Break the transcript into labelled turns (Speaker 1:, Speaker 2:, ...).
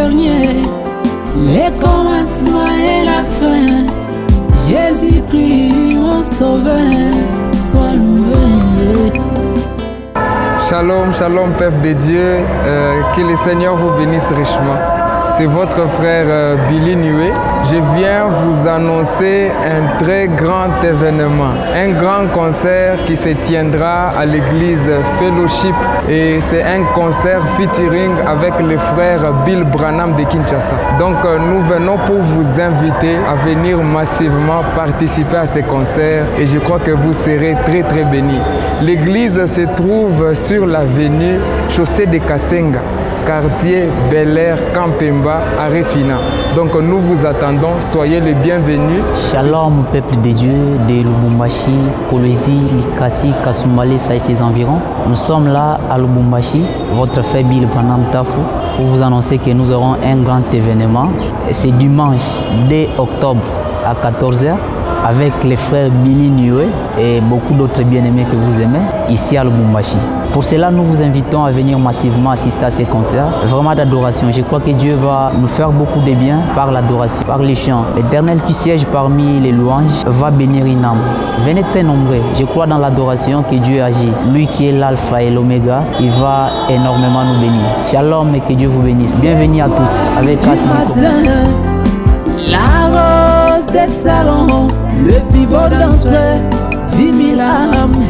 Speaker 1: dernier, les commencements et la fin. Jésus-Christ, mon sauveur, sois loué.
Speaker 2: Shalom, shalom, peuple de Dieu. Euh, que le Seigneur vous bénisse richement. C'est votre frère euh, Billy Nué. Je viens vous annoncer un très grand événement, un grand concert qui se tiendra à l'église Fellowship et c'est un concert featuring avec le frère Bill Branham de Kinshasa. Donc euh, nous venons pour vous inviter à venir massivement participer à ce concert et je crois que vous serez très très bénis. L'église se trouve sur l'avenue Chaussée de Kassenga quartier Bel Air, À Refina. Donc nous vous attendons, soyez les bienvenus.
Speaker 3: Shalom peuple de Dieu de Lubumbashi, Kolwezi, Likasi, Kasumale, ça et ses environs. Nous sommes là à Lubumbashi, votre frère Bill Branham Tafou, pour vous annoncer que nous aurons un grand événement. C'est dimanche 2 octobre à 14h avec les frères Billy Niue et beaucoup d'autres bien-aimés que vous aimez ici à Lubumbashi. Pour cela, nous vous invitons à venir massivement assister à ces concerts, vraiment d'adoration. Je crois que Dieu va nous faire beaucoup de bien par l'adoration, par les chants. L'Éternel qui siège parmi les louanges va bénir une âme. Venez très nombreux. Je crois dans l'adoration que Dieu agit. Lui qui est l'alpha et l'oméga, il va énormément nous bénir. Shalom et que Dieu vous bénisse. Bienvenue à tous avec grâce
Speaker 1: eux, 10 000 âmes